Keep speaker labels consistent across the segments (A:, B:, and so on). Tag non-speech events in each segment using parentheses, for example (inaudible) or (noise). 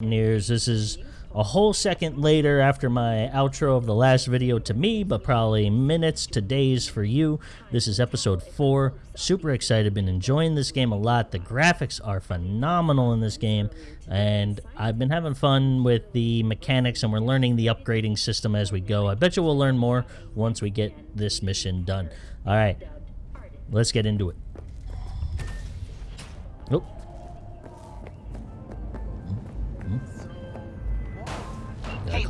A: Nears. This is a whole second later after my outro of the last video to me, but probably minutes to days for you. This is episode 4. Super excited, been enjoying this game a lot. The graphics are phenomenal in this game, and I've been having fun with the mechanics, and we're learning the upgrading system as we go. I bet you we'll learn more once we get this mission done. All right, let's get into it. Oh,
B: Hey,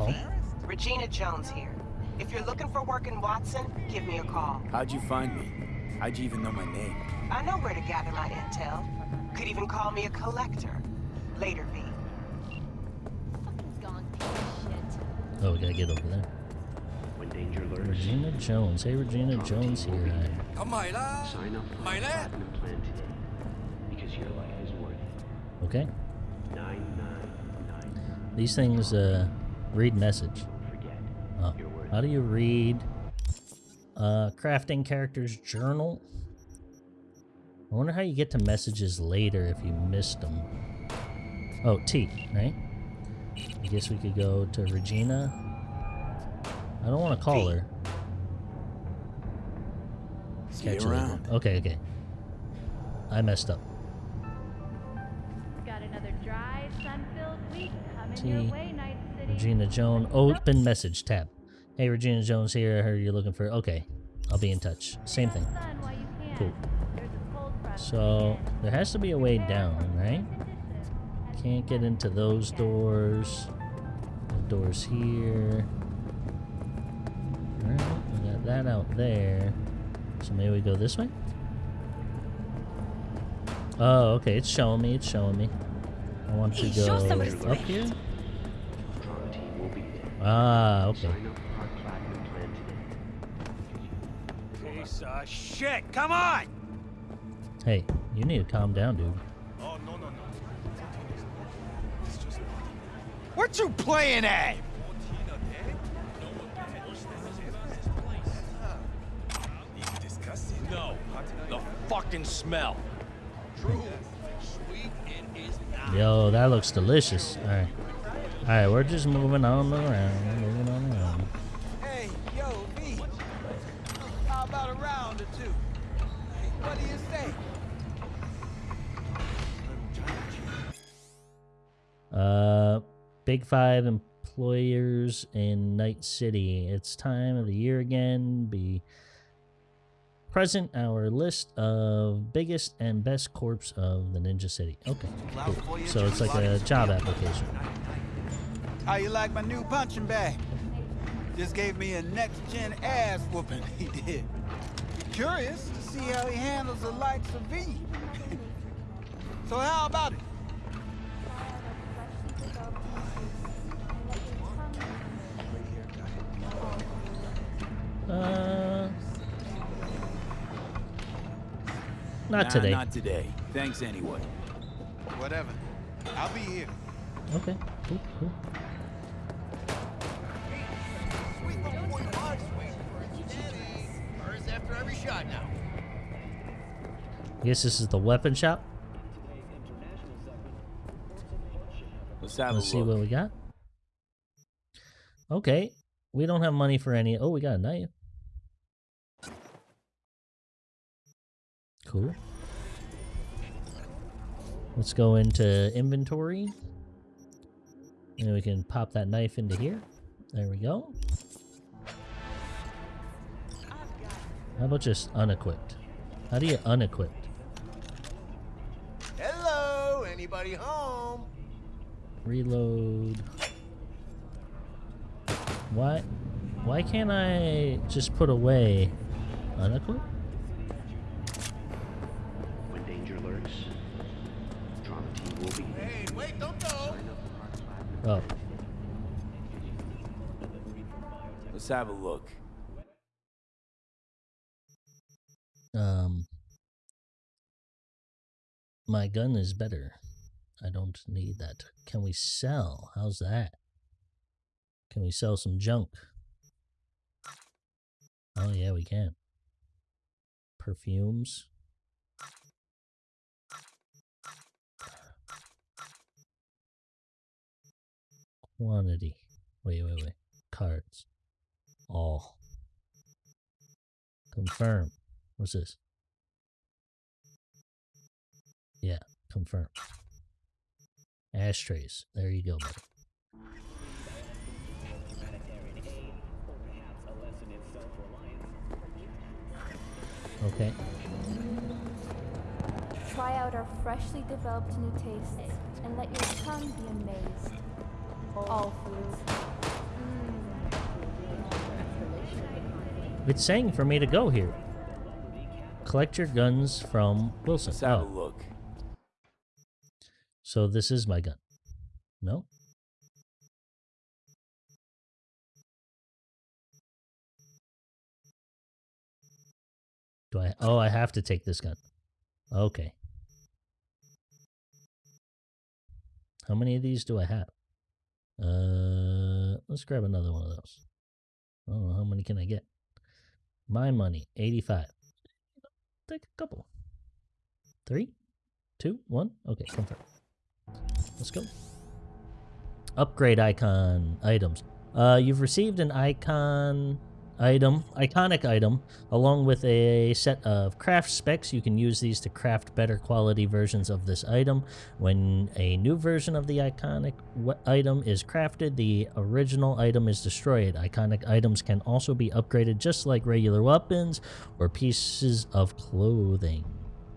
B: Regina Jones here. If you're looking for work in Watson, give me a call.
C: How'd you find me? How'd you even know my name?
B: I know where to gather my intel. Could even call me a collector. Later, V.
A: Oh, we gotta get over there.
D: When danger lurks.
A: Regina Jones. Hey, Regina Jones here.
C: Come,
D: Sign up for Myla. plan today. Because your life is worth it.
A: Okay.
D: Nine, nine, nine.
A: These things, uh, read message. Oh. How do you read uh, crafting characters journal? I wonder how you get to messages later if you missed them. Oh, T, right? I guess we could go to Regina. I don't want to call
B: T.
A: her.
C: See
A: Catch
C: you
A: her later. Okay, okay. I messed up.
E: Got another dry, sun-filled week coming
A: T.
E: your way, Night City.
A: Regina Jones. Open message tab. Hey, Regina Jones here. I heard you're looking for. Okay, I'll be in touch. Same thing.
E: Sun while you can.
A: Cool.
E: There's a cold front
A: So there has to be a way down, right? Can't get into those doors. The doors here. Alright, we got that out there. So maybe we go this way? Oh, okay, it's showing me, it's showing me. I want to go up here? Ah, okay.
D: Sign up for our platinum plan today.
C: Piece of shit, come on!
A: Hey, you need to calm down, dude.
C: What you playing at? No, the fucking smell.
A: Yo, that looks delicious. Alright. Alright, we're just moving on around, moving on around.
F: Hey, yo, V. How about a round or two? What do you say?
A: Uh, Big Five employers in Night City. It's time of the year again. Be present our list of biggest and best corps of the Night City. Okay, cool. So it's like a job application.
F: How you like my new punching bag? Just gave me a next-gen ass whooping, (laughs) he did. Curious to see how he handles the likes of V. (laughs) so how about it?
A: Uh, not
C: Nah,
A: today.
C: Not today. Thanks anyway.
F: Whatever. I'll be here.
A: Okay, cool, cool. I guess this is the weapon shop.
C: Let's
A: Let's see
C: look.
A: what we got. Okay, we don't have money for any. Oh, we got a knife. Cool. Let's go into inventory. And we can pop that knife into here. There we go. How about just unequipped? How do you unequipped?
F: Anybody home?
A: Reload. Why? Why can't I just put away unequipped?
D: When danger lurks, Trauma Team will be.
F: Hey, wait, don't go.
D: Sign up for our platinum
A: Oh,
C: Let's have a look.
A: um, my gun is better. I don't need that. Can we sell? How's that? Can we sell some junk? Oh yeah, we can. Perfumes. Quantity. Wait, wait, wait. Cards. All. Confirm. What's this? Yeah, confirm. Ashtrays. There you go, buddy. Okay.
G: Try out our freshly developed new tastes and let your tongue be amazed. All foods.
A: It's saying for me to go here. Collect your guns from Wilson.
C: Let's have a
A: Oh,
C: look.
A: So this is my gun. No? Do I? Oh, I have to take this gun. Okay. How many of these do I have? Uh, let's grab another one of those. Know how many can I get. My money, eighty-five. Take a couple. Three, two, one. Okay, confirm. Let's go. Upgrade icon items. Uh, you've received an icon item, iconic item, along with a set of craft specs. You can use these to craft better quality versions of this item. When a new version of the iconic item is crafted, the original item is destroyed. Iconic items can also be upgraded just like regular weapons or pieces of clothing.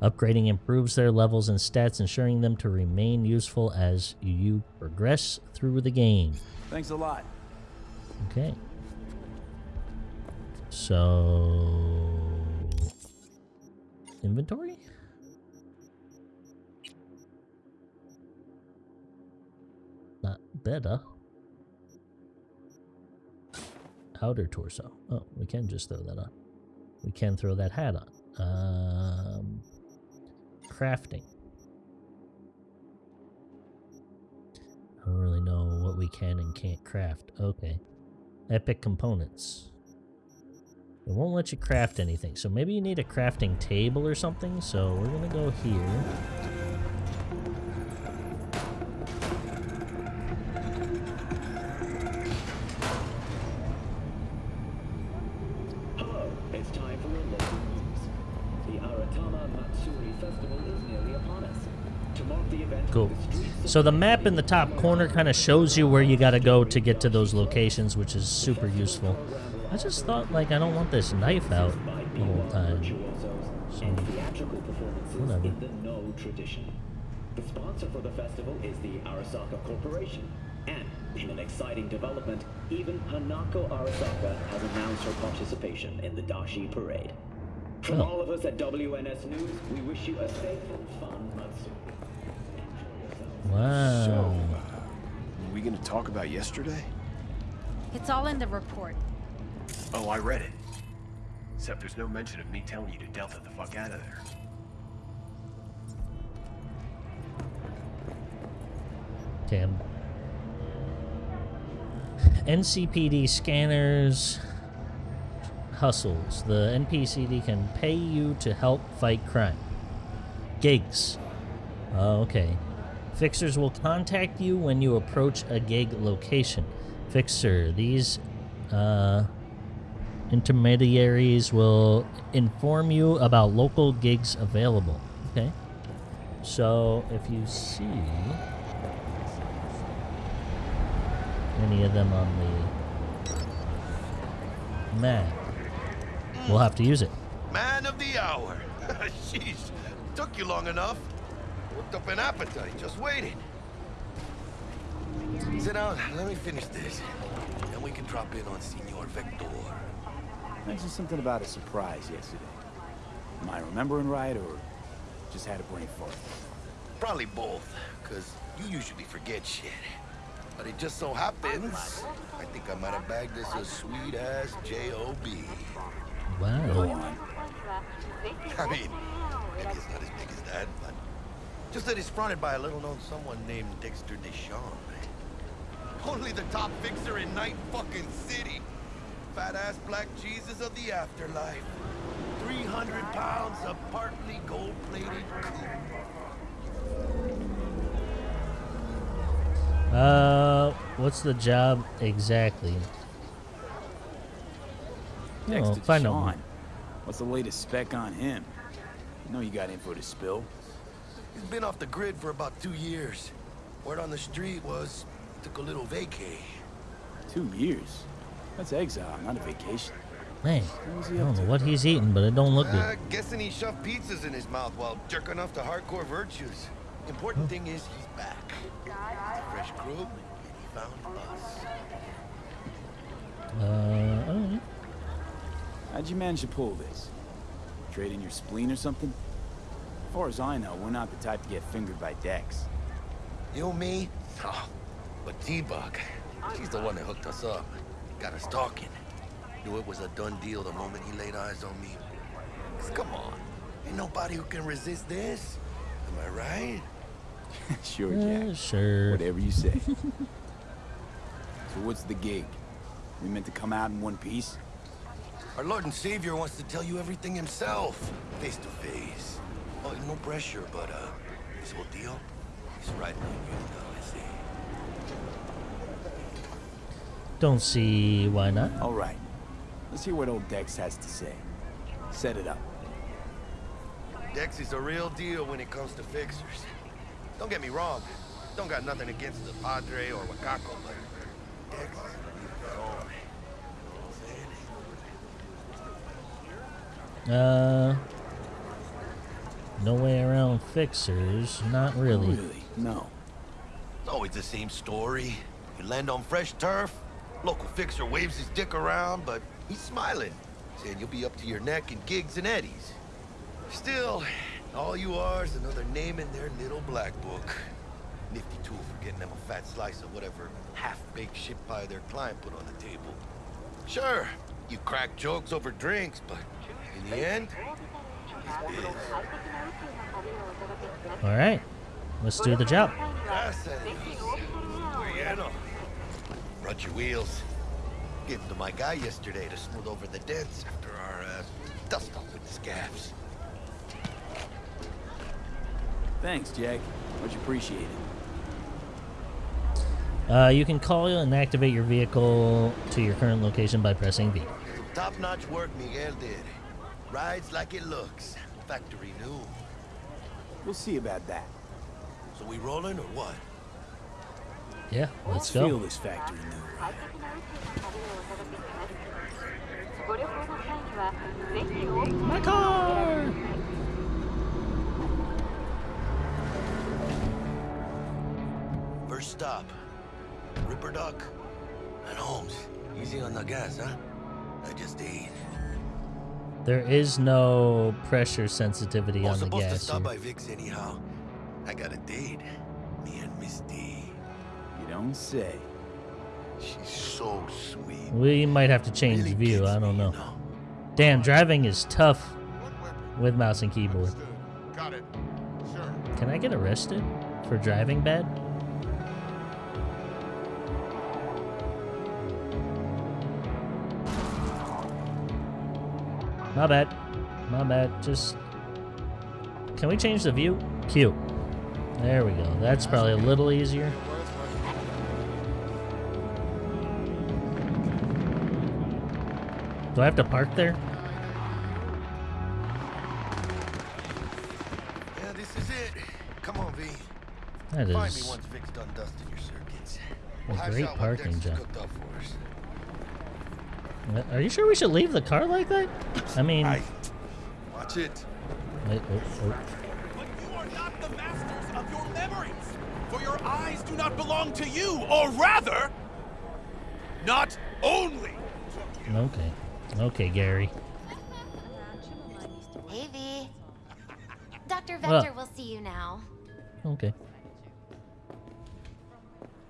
A: Upgrading improves their levels and stats, ensuring them to remain useful as you progress through the game.
C: Thanks a lot.
A: Okay. So inventory? Not better. Outer torso. Oh, we can just throw that on. We can throw that hat on. Um, crafting. I don't really know what we can and can't craft. Okay. Epic components. It won't let you craft anything, so maybe you need a crafting table or something. So we're gonna go here. Cool.
H: the streets of
A: So the map in the top corner kind of shows you where you gotta go to get to those locations, which is super useful. I just thought, like, I don't want this knife out the whole time.
H: virtuosos and theatrical performances
A: Whatever.
H: in the Noh tradition. The sponsor for the festival is the Arasaka Corporation. And in an exciting development, even Hanako Arasaka has announced her participation in the Dashi Parade. From
A: Oh.
H: all of us at WNS News, we wish you a safe and fun Matsuri. Enjoy yourselves.
A: Wow.
I: So, uh, are we going to talk about yesterday?
E: It's all in the report.
I: Oh, I read it. Except there's no mention of me telling you to Delta the fuck out of there.
A: Damn. NCPD scanners hustles. The NCPD can pay you to help fight crime. Gigs. Oh, okay. Fixers will contact you when you approach a gig location. Fixer, these uh, intermediaries will inform you about local gigs available. Okay. So if you see any of them on the map, we'll have to use it.
J: Man of the hour. (laughs) Jeez, took you long enough. Worked up an appetite, just waiting. Sit down, let me finish this. Then we can drop in on Senor Victor.
F: Mentioned something about a surprise yesterday. Am I remembering right, or just had a brain fart?
J: Probably both, because you usually forget shit. But it just so happens, I think I might have bagged this a sweet-ass J.O.B.
F: Go
A: Wow.
F: on.
J: I mean, maybe it's not as big as that, but just that he's fronted by a little-known someone named Dexter Deshawn. Only the top fixer in Night fucking City. Fat-ass black Jesus of the afterlife. 300 pounds of partly gold-plated coupe.
A: Uh, what's the job exactly? Oh,
C: Dexter
A: find out.
C: Deshawn. What's the latest spec on him? I know you got info to spill.
J: He's been off the grid for about two years. Word on the street was took a little vacay.
C: Two years. That's exile, not a vacation.
A: Man, I don't know what he's eating, but it don't look good.
J: Uh,
A: good.
J: guessing he shoved pizzas in his mouth while jerking off to hardcore virtues. Important thing is he's back. A fresh crew, and he found us.
A: Uh, alright.
C: How'd you manage to pull this? Trade in your spleen or something? As far as I know, we're not the type to get fingered by Dex.
J: You, me? Oh, but T-Bug, she's the one that hooked us up. Got us talking. Knew it was a done deal the moment he laid eyes on me. come on, ain't nobody who can resist this. Am I right? (laughs)
C: sure,
A: Uh,
C: Jack.
A: sure.
C: Whatever you say. (laughs) so what's the gig? We meant to come out in one piece?
J: Our Lord and Savior wants to tell you everything himself, face to face. Oh, no pressure, but uh, this whole deal is right on you now, I see.
A: Don't see why not.
C: All right. Let's hear what old Dex has to say. Set it up.
J: Dex is a real deal when it comes to fixers. Don't get me wrong. Don't got nothing against the Padre or Wakako, but Dex is a real own. You know what I'm saying?
A: Uh, no way around fixers. Not really.
C: Really? No.
J: It's always the same story. You land on fresh turf, local fixer waves his dick around, but he's smiling, saying you'll be up to your neck in gigs and eddies. Still, all you are is another name in their little black book. Nifty tool for getting them a fat slice of whatever half-baked shit pie their client put on the table. Sure, you crack jokes over drinks, but in the end, it's biz.
A: All right, let's do the job.
J: Brought your wheels. Gave them to my guy yesterday to smooth over the dents after our uh, dust up with the scabs.
C: Thanks, Jack. Much appreciated.
A: Uh, you can call and activate your vehicle to your current location by pressing V.
J: Top-notch work Miguel did. Rides like it looks. Factory new.
C: We'll see about that.
J: So we rolling or what?
A: Yeah, let's go.
C: Feel this factory new.
A: My car.
J: First stop. Ripper Doc. And Holmes. Easy on the gas, huh? I just ate.
A: There is no pressure sensitivity
J: I
A: on
J: was
A: the
J: supposed to
A: gas.
J: stop
A: here.
J: by Vic's anyhow. I got a date. Me and Misty.
C: You don't say.
J: She's so sweet.
A: We might have to change
J: Really
A: view. I don't
J: me, you
A: know. Damn, driving is tough with mouse and keyboard.
K: Got it. Sure.
A: Can I get arrested for driving bad? My bad. My bad. Just. Can we change the view? Q. There we go. That's probably a little easier. Do I have to park there?
J: Yeah, this is it. Come on, V.
A: That
J: Find me once Vic's done dusting your circuits.
A: a great parking job.
J: cooked up for us.
A: Are you sure we should leave the car like that? I mean,
J: Aye. Watch it.
A: wait, oh, oh.
L: But you are not the masters of your memories, for your eyes do not belong to you, or rather, not only.
A: okay, okay, Gary.
M: Hey, V. Dr.
A: Well-
M: Vector will see you now.
A: Okay.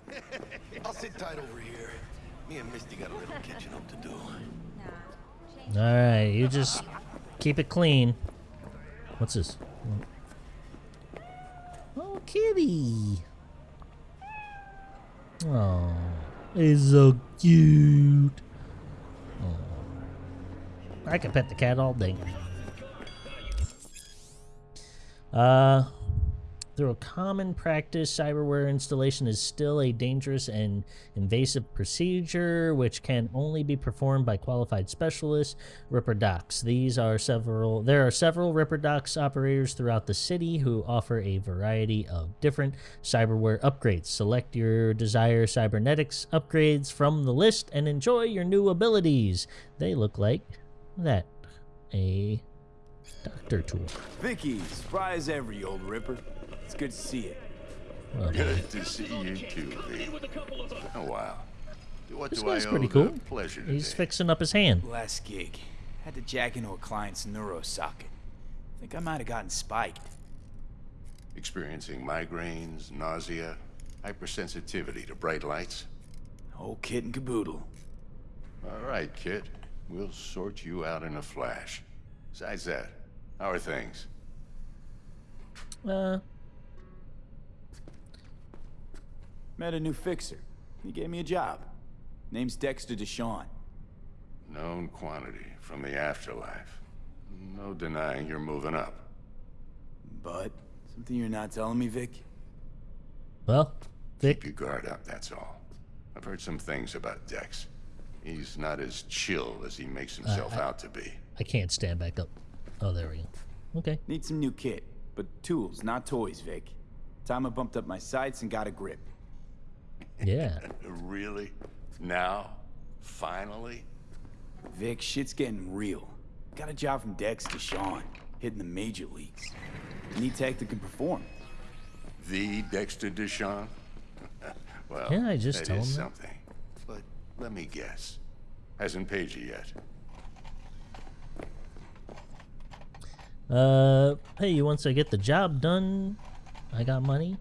A: (laughs)
J: I'll sit tight over here. Me and Misty got a little catching up to do.
A: All right, you just keep it clean. What's this? Oh, kitty. Oh, he's so cute. I can pet the cat all day. Uh, Through a common practice, cyberware installation is still a dangerous and invasive procedure which can only be performed by qualified specialists. Ripper Docs. These are several there are several Ripper Docs operators throughout the city who offer a variety of different cyberware upgrades. Select your desired cybernetics upgrades from the list and enjoy your new abilities. They look like that. A doctor tool.
C: Vicky, spry as ever, you old ripper. It's good to see you.
A: Well,
N: Good to see you too, V. Oh, wow. What
A: This
N: do
A: guy's pretty cool.
N: pleasure
A: He's
N: today?
A: fixing up his hand.
C: Last gig. Had to jack into a client's neuro socket. Think I might have gotten spiked.
N: Experiencing migraines, nausea, hypersensitivity to bright lights?
C: Whole kit and caboodle.
N: All right, kid. We'll sort you out in a flash. Besides that, how are things?
A: Uh,
C: Met a new fixer. He gave me a job. Name's Dexter Deshawn.
N: Known quantity from the afterlife. No denying you're moving up.
C: But, something you're not telling me, Vic?
A: well,
N: Keep your guard up, that's all. I've heard some things about Dex. He's not as chill as he makes himself
A: I-
N: out to be.
A: I can't stand back up. Oh, there we go. Okay.
C: Need some new kit, but tools, not toys, Vic. Time I bumped up my sights and got a grip.
A: Yeah. (laughs)
N: really? Now? Finally?
C: Vic, shit's getting real. Got a job from Dexter Deshawn, hitting the major leagues. Need tech that can perform.
N: The Dexter Deshawn? (laughs) well,
A: Can't I just
N: that
A: tell
N: is
A: him that?
N: something. But let me guess. Hasn't paid you yet.
A: Uh, hey, once I get the job done, I got money.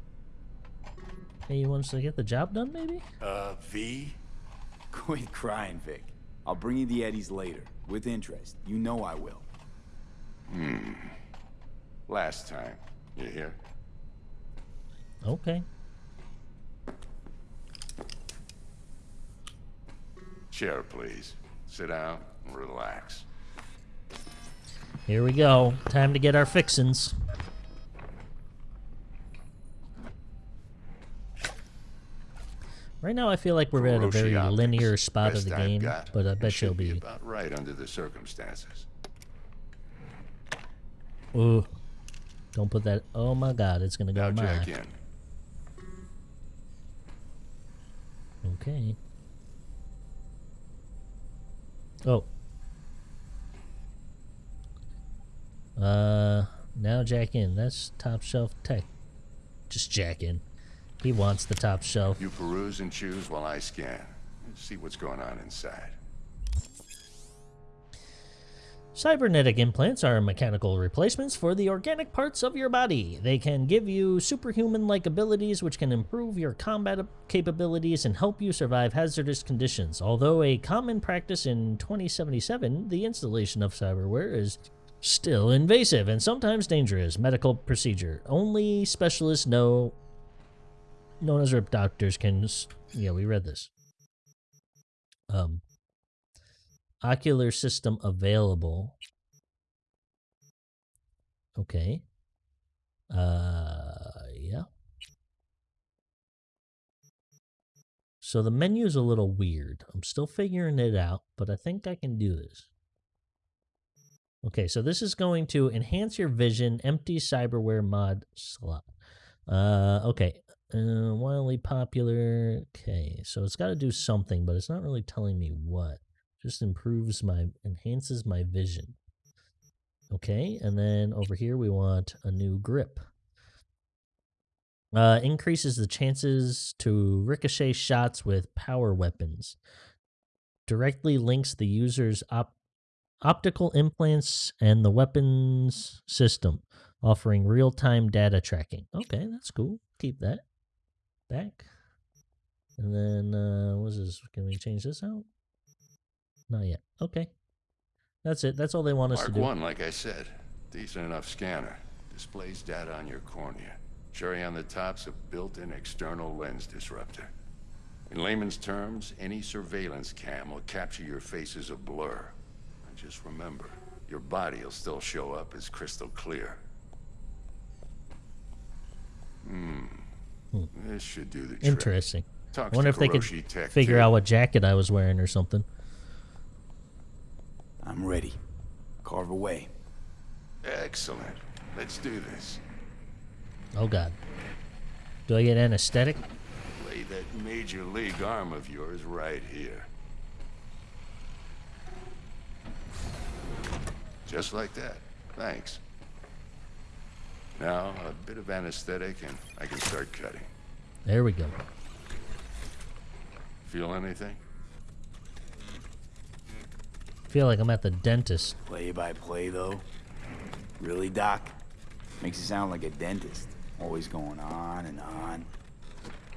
A: Hey, you. once I get the job done, maybe?
N: Uh, V? (laughs)
C: Quit crying, Vic. I'll bring you the Eddies later, with interest. You know I will.
N: Hmm. Last time. You hear?
A: Okay.
N: Chair, please. Sit down and relax.
A: Here we go. Time to get our fixins. Right now, I feel like we're at a very linear spot of the game,
N: got.
A: but I bet you'll be.
N: about right under the circumstances.
A: Ooh. Don't put that. Oh my god, it's gonna go
N: Now
A: my.
N: jack in.
A: Okay. Oh. Uh, now jack in. That's top shelf tech. Just jack in. He wants the top shelf.
N: You peruse and choose while I scan. See what's going on inside.
A: Cybernetic implants are mechanical replacements for the organic parts of your body. They can give you superhuman like abilities which can improve your combat capabilities and help you survive hazardous conditions. Although a common practice in 2077, the installation of cyberware is still invasive and sometimes dangerous medical procedure. Only specialists know known as rip doctors can yeah, we read this. Um ocular system available. Okay. Uh, yeah. So the menu is a little weird. I'm still figuring it out, but I think I can do this. Okay, so this is going to enhance your vision, empty cyberware mod slot. Uh, okay. Uh, wildly popular. Okay, so it's got to do something, but it's not really telling me what just improves my enhances my vision okay and then over here we want a new grip uh increases the chances to ricochet shots with power weapons directly links the user's op- optical implants and the weapons system offering real-time data tracking okay that's cool keep that back and then uh what's this can we change this out not yet. Okay. That's it. That's all they want us
N: Mark
A: to do.
N: 1, like I said. Decent enough scanner. Displays data on your cornea. Cherry on the top's a built-in external lens disruptor. In layman's terms, any surveillance cam will capture your face as a blur. And just remember, your body will still show up as crystal clear. Hmm.
A: Hmm.
N: This should do the trick.
A: Interesting.
N: Talks
A: I wonder if they could
N: Tech,
A: figure
N: too.
A: out what jacket I was wearing or something.
C: I'm ready. Carve away.
N: Excellent. Let's do this.
A: Oh god. Do I get anesthetic?
N: Lay that major league arm of yours right here. Just like that. Thanks. Now, a bit of anesthetic and I can start cutting.
A: There we go.
N: Feel anything?
A: feel like I'm at the dentist.
C: Play by play, though. Really, Doc? Makes you sound like a dentist. Always going on and on.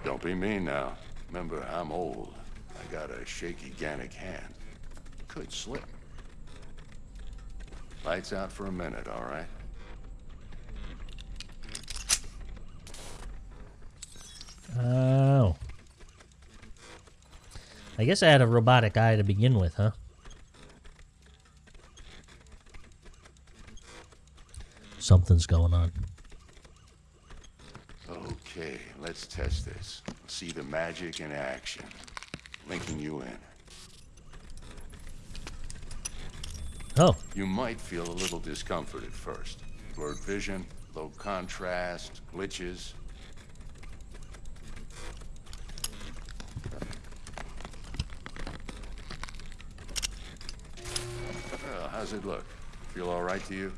N: Don't be mean now. Remember, I'm old. I got a shaky Gannic hand. Could slip. Lights out for a minute, all right?
A: Oh. I guess I had a robotic eye to begin with, huh? Something's going on.
N: Okay, let's test this. See the magic in action. Linking you in.
A: Oh.
N: You might feel a little discomfort at first. Blurred vision, low contrast, glitches. Well, how's it look? Feel all right to you?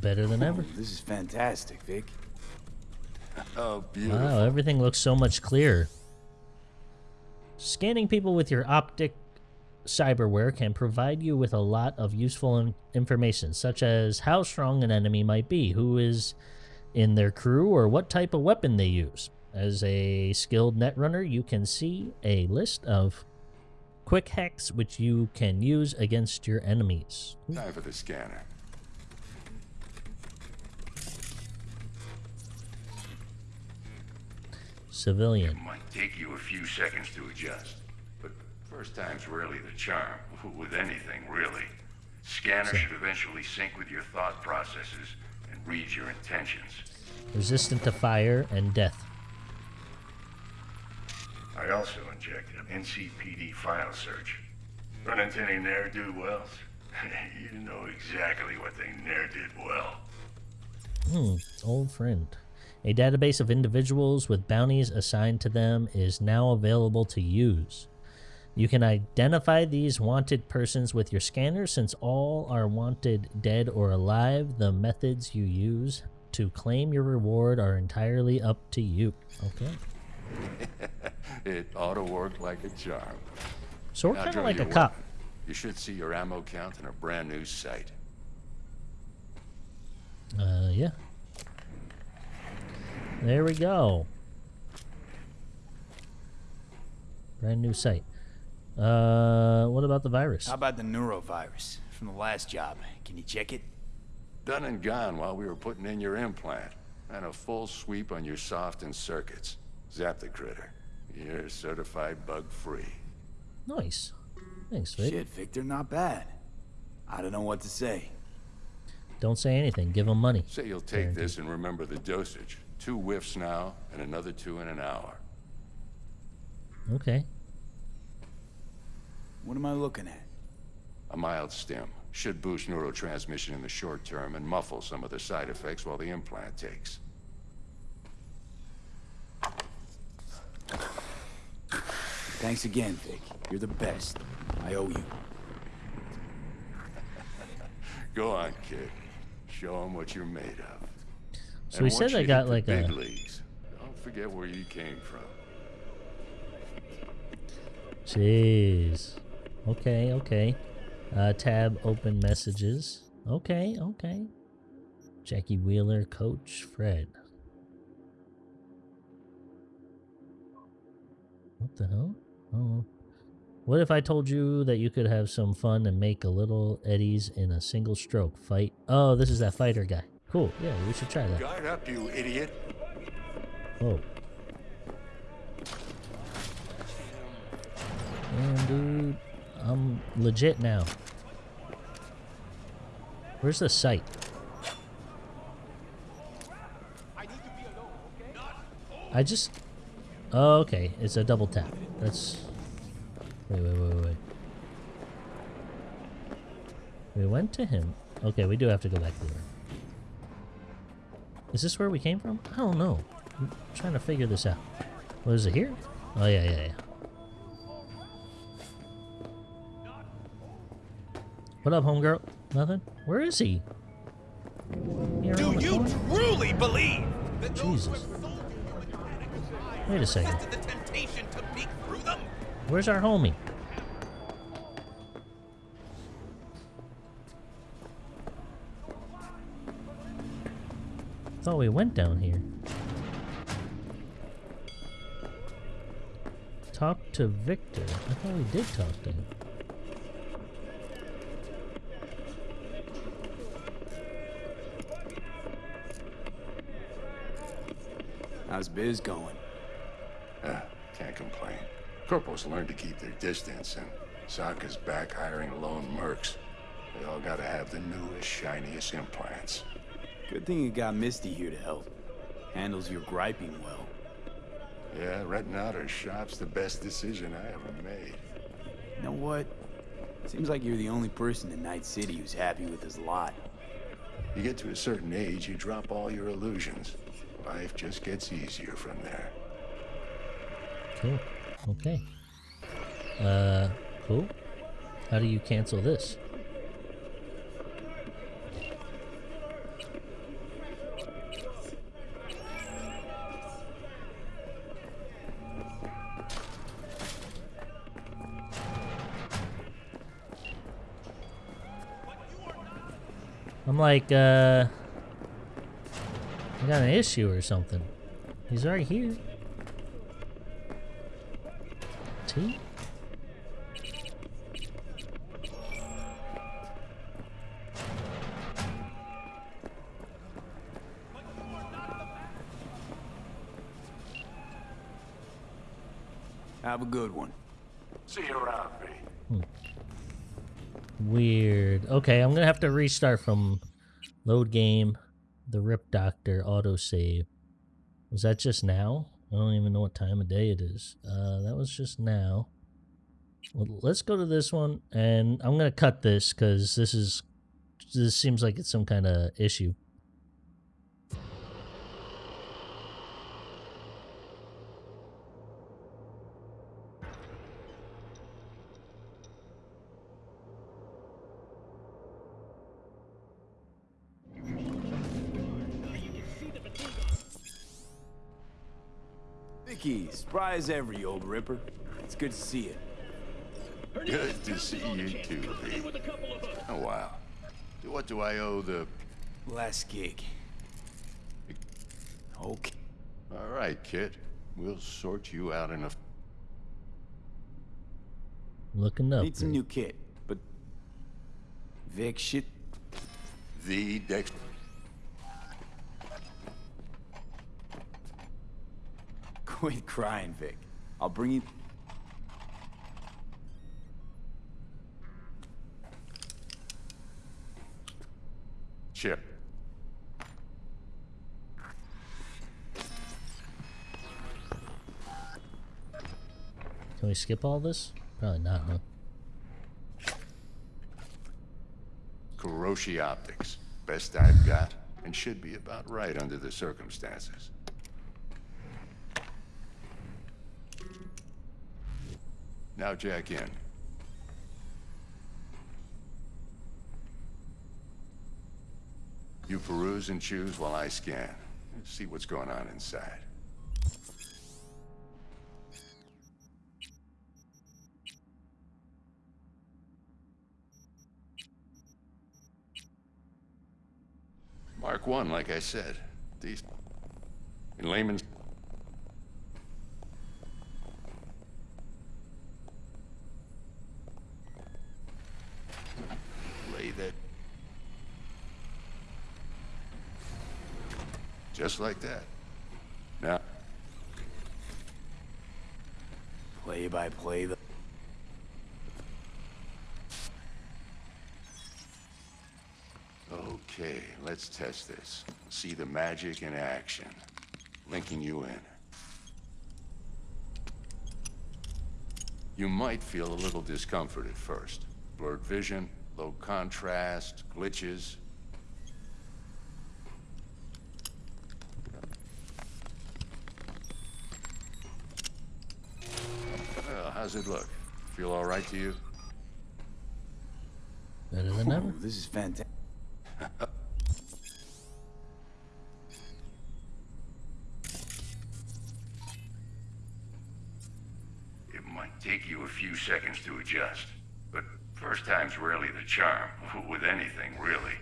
A: Better than ever.
C: This is fantastic, Vic. (laughs)
N: Oh, beautiful.
A: Wow, everything looks so much clearer. Scanning people with your optic cyberware can provide you with a lot of useful in- information, such as how strong an enemy might be, who is in their crew, or what type of weapon they use. As a skilled netrunner, you can see a list of quick hacks which you can use against your enemies.
N: Time for the scanner.
A: Civilian.
N: Might take you a few seconds to adjust, first time's rarely the charm, with anything, really. Scanner should eventually sync with your thought processes and read your intentions.
A: Resistant to fire and death.
N: I also injected an NCPD file search. Run into any ne'er-do-wells? (laughs) you know exactly what they ne'er did well.
A: Hmm, old friend. A database of individuals with bounties assigned to them is now available to use. You can identify these wanted persons with your scanner since all are wanted dead or alive. The methods you use to claim your reward are entirely up to you. Okay. (laughs)
N: it ought to work like a charm.
A: So we're kind of like a
N: you're
A: cop.
N: You should see your ammo count in a brand new site.
A: Uh, yeah. There we go. Brand new site. Uh, what about the virus?
C: How about the neurovirus from the last job? Can you check it?
N: Done and gone while we were putting in your implant. And a full sweep on your soft and circuits. Zap the critter. You're certified bug-free.
A: Nice. Thanks, Vic.
C: Shit, Victor, not bad. I don't know what to say.
A: Don't say anything. Give them money.
N: Say you'll take this and remember the dosage. Two whiffs now, and another two in an hour.
A: Okay.
C: What am I looking at?
N: A mild stim. Should boost neurotransmission in the short term and muffle some of the side effects while the implant takes.
C: Thanks again, Vic. You're the best. I owe you. (laughs)
N: Go on, kid. Show them what you're made of.
A: So
N: And
A: he said
N: once
A: I got like
N: the
A: a-
N: leagues. Don't forget where you came from.
A: Jeez. Okay, okay. Uh, tab open messages. Okay, okay. Jackie Wheeler, Coach Fred. What the hell? Oh. What if I told you that you could have some fun and make a little eddies in a single stroke fight? Oh, this is that fighter guy. Cool. Yeah, we should try that.
N: Guard up, you idiot.
A: Oh. legit now. Where's the site? I just... Oh, okay. It's a double tap. That's... Wait, wait, wait, wait. We went to him. Okay, we do have to go back there. Is this where we came from? I don't know. I'm trying to figure this out. Was it here? Oh, yeah, yeah, yeah. What up, homegirl? Nothing? Where is he? He
L: Do you truly believe that
A: Jesus.
L: who have sold you human mechanics
A: Wait a second.
L: the temptation to peek through them?
A: Where's our homie? Thought we went down here. Talk to Victor. I thought we did talk to him.
C: How's biz going?
N: Uh, can't complain. Corporals learn to keep their distance, and Sokka's back hiring lone mercs. They all gotta have the newest, shiniest implants.
C: Good thing you got Misty here to help. Handles your griping well.
N: Yeah, renting out her shop's the best decision I ever made.
C: You know what? Seems like you're the only person in Night City who's happy with his lot.
N: You get to a certain age, you drop all your illusions. Life just gets easier from there.
A: Cool. Okay. Uh, cool. How do you cancel this? I'm like, uh... I got an issue or something. He's right here. T?
C: Have a good one.
N: See you around, V. Hmm.
A: Weird. Okay, I'm gonna have to restart from load game, the Rip Doctor autosave. Was that just now? I don't even know what time of day it is. Uh, that was just now. Well, let's go to this one, and I'm gonna cut this because this is this seems like it's some kind of issue.
C: Vicky, spry as ever, you old ripper. It's good to see you.
N: Good to see you too, V. Oh, wow. What do I owe the...
C: Last gig. Okay.
N: All right, kid. We'll sort you out in a...
A: Looking up.
C: Need some new kit, but Vic shit.
N: The Dex...
C: Quit crying, Vic. I'll bring you.
N: Chip.
A: Can we skip all this? Probably not, huh?
N: Kiroshi Optics. Best I've got, and should be about right under the circumstances. Now jack in. You peruse and choose while I scan. See what's going on inside. Mark 1, like I said. These... In layman's... just like that. yeah.
C: Play by play the...
N: Okay, let's test this. See the magic in action. Linking you in. You might feel a little discomfort at first. Blurred vision, low contrast, glitches, how's it look? Feel all right to you?
A: Better than ever.
C: This is fantastic.
N: It might take you a few seconds to adjust, but first time's rarely the charm, (laughs) with anything, really.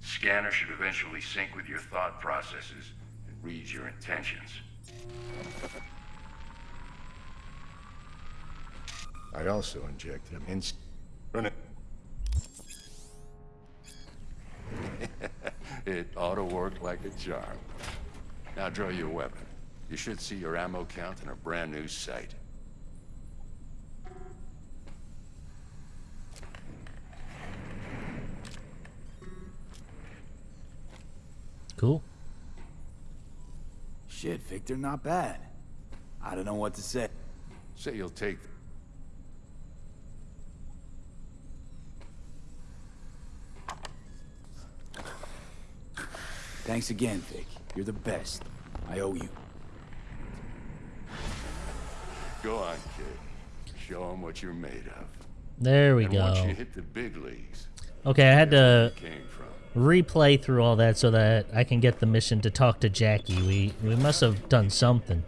N: Scanner should eventually sync with your thought processes and read your intentions. I also injected him in... Run it. (laughs) it ought to work like a charm. Now draw your weapon. You should see your ammo count in a brand new sight.
A: Cool.
C: Shit, Victor, not bad. I don't know what to say.
N: Say you'll take...
C: Thanks again, Vic. You're the best. I owe you.
N: Go on, kid. Show them what you're made of.
A: There we
N: and
A: go.
N: once you hit the big leagues,
A: Okay, I had to
N: came from.
A: replay through all that so that I can get the mission to talk to Jackie. We we must have done something.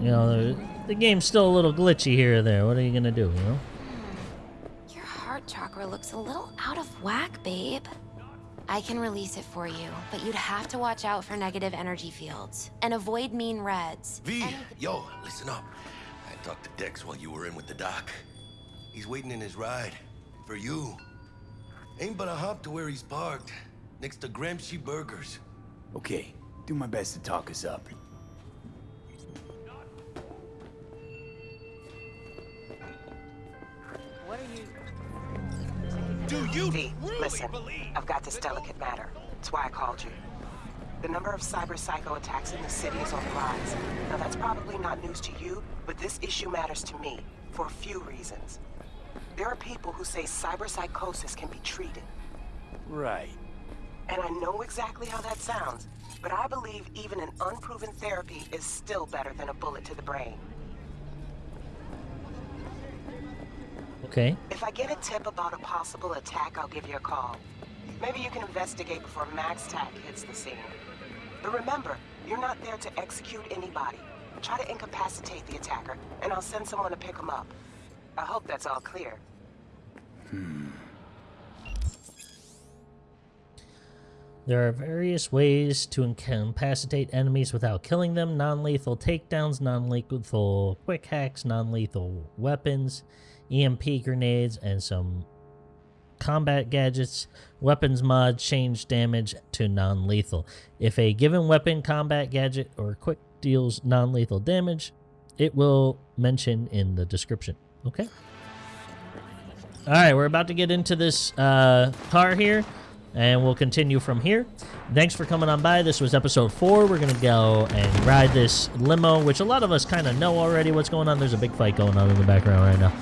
A: You know, the, the game's still a little glitchy here or there. What are you gonna do? You know?
M: Your heart chakra looks a little out of whack, babe. I can release it for you, but you'd have to watch out for negative energy fields and avoid mean reds.
J: V, yo, listen up. I talked to Dex while you were in with the doc. He's waiting in his ride. For you. Ain't but a hop to where he's parked. Next to Gramsci Burgers.
C: Okay, do my best to talk us up.
E: What are you...
L: Do you
B: V,
L: really
B: listen,
L: believe
B: I've got this delicate matter. That's why I called you. The number of cyber psycho attacks in the city is on the rise. Now that's probably not news to you, but this issue matters to me for a few reasons. There are people who say cyber psychosis can be treated.
C: Right.
B: And I know exactly how that sounds, but I believe even an unproven therapy is still better than a bullet to the brain.
A: Okay.
B: If I get a tip about a possible attack, I'll give you a call. Maybe you can investigate before MaxTac hits the scene. But remember, you're not there to execute anybody. Try to incapacitate the attacker, and I'll send someone to pick him up. I hope that's all clear. Hmm.
A: There are various ways to incapacitate enemies without killing them. Non-lethal takedowns, non-lethal quick hacks, non-lethal weapons, EMP grenades, and some combat gadgets. Weapons mod change damage to non-lethal. If a given weapon, combat gadget, or quick deals non-lethal damage, it will mention in the description. Okay? Alright, we're about to get into this uh, car here and we'll continue from here. Thanks for coming on by. This was episode four. We're going to go and ride this limo, which a lot of us kind of know already what's going on. There's a big fight going on in the background right now.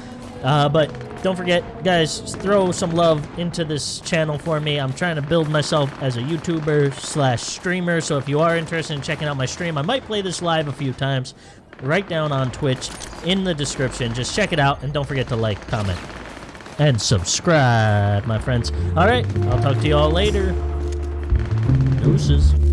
A: Uh, but don't forget, guys, throw some love into this channel for me. I'm trying to build myself as a YouTuber slash streamer, so if you are interested in checking out my stream, I might play this live a few times. Right down on Twitch in the description. Just check it out, and don't forget to like, comment, and subscribe, my friends. All right, I'll talk to you all later. Deuces.